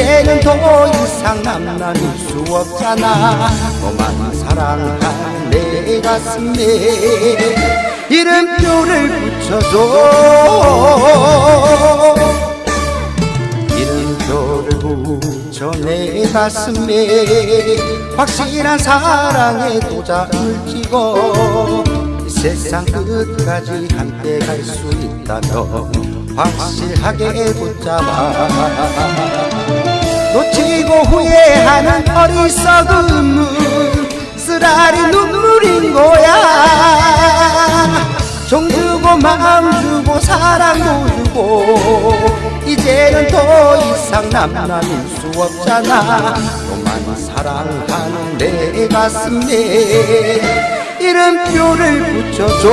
이제는 더 이상 남남일 수 없잖아. 너만 사랑하는 내 가슴에 이름표를 붙여줘. 이름표를 붙여 내 가슴에 확실한 사랑의 도장을 찍어. 이 세상 끝까지 함께 갈 수 있다면 확실하게 붙잡아 후회하는 어리석음은 쓰라리 눈물인 거야. 정 주고 마음 주고 사랑도 주고 이제는 더 이상 남남일 수 없잖아. 너만 사랑하는 내 가슴에 이름표를 붙여줘